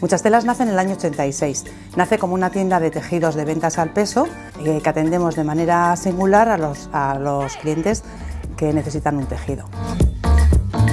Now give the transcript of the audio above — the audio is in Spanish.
Muchas Telas nace en el año 86. Nace como una tienda de tejidos de ventas al peso eh, que atendemos de manera singular a los, a los clientes que necesitan un tejido.